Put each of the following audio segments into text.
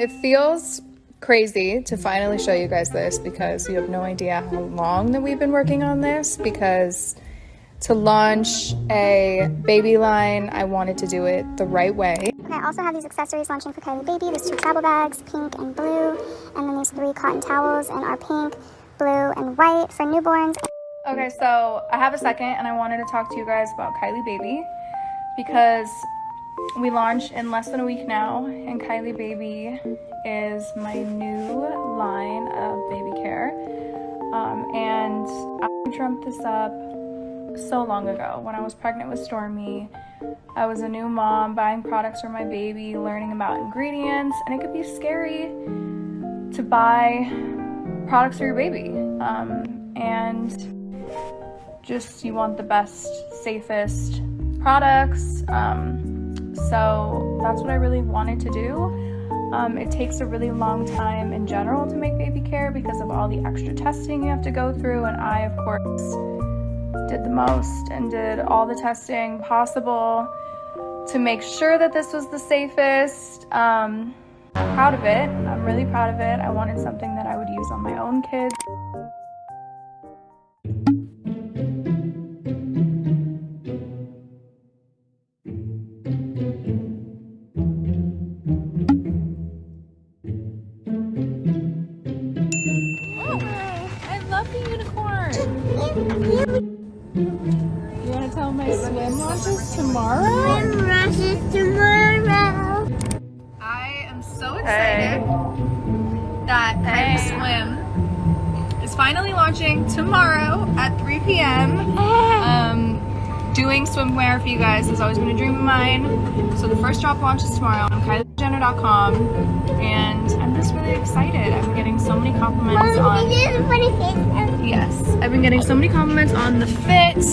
it feels crazy to finally show you guys this because you have no idea how long that we've been working on this because to launch a baby line, I wanted to do it the right way. Okay, I also have these accessories launching for Kylie Baby. There's two travel bags, pink and blue, and then these three cotton towels and are pink, blue, and white for newborns. Okay, so I have a second and I wanted to talk to you guys about Kylie Baby because we launched in less than a week now and Kylie Baby is my new line of baby care. Um, and I dreamt this up so long ago when I was pregnant with Stormi. I was a new mom buying products for my baby, learning about ingredients, and it could be scary to buy products for your baby. Um, and just you want the best, safest products. Um, so that's what I really wanted to do. Um, it takes a really long time in general to make baby care because of all the extra testing you have to go through, and I, of course, did the most and did all the testing possible to make sure that this was the safest. Um, I'm proud of it. I'm really proud of it. I wanted something that I would use on my own kids. You want to tell my swim launches tomorrow? Launches tomorrow. I am so excited that Kylie Swim is finally launching tomorrow at 3 p.m. Um, doing swimwear for you guys has always been a dream of mine. So the first drop launches tomorrow on KylieJenner.com and I'm just really excited. I'm getting so many compliments on I've been getting so many compliments on the fit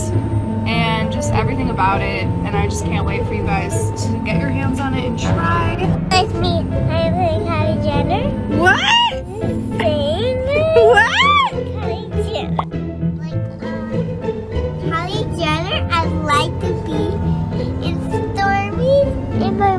and just everything about it and I just can't wait for you guys to get your hands on it and try. Nice to meet Kylie Jenner. What? Same. What? Kylie Jenner. Like, uh, Kylie Jenner, I'd like to be in Stormi in my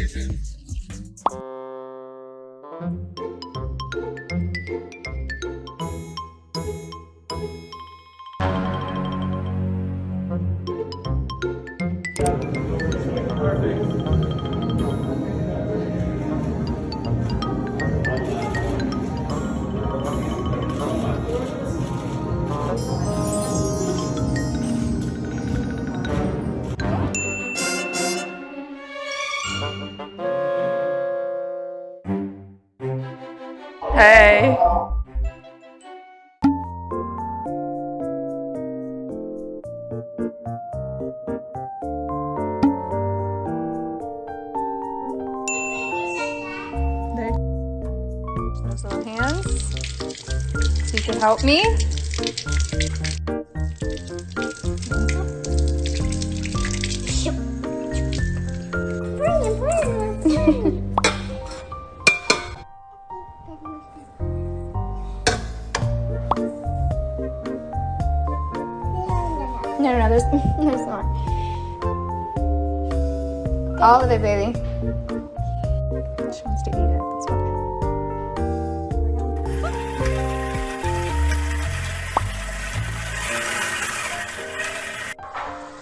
Raven. Perfect. Hey. There. Those little hands. So you can help me. No, no, no, there's, there's more. All of it, baby. She wants to eat it. That's why.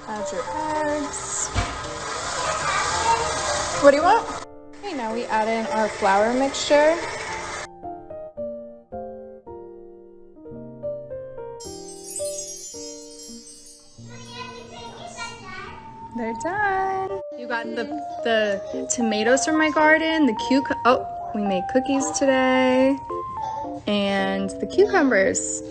Add your eggs. What do you want? Okay, now we add in our flour mixture. They're done. You got the the tomatoes from my garden, the cuc oh, we made cookies today. And the cucumbers.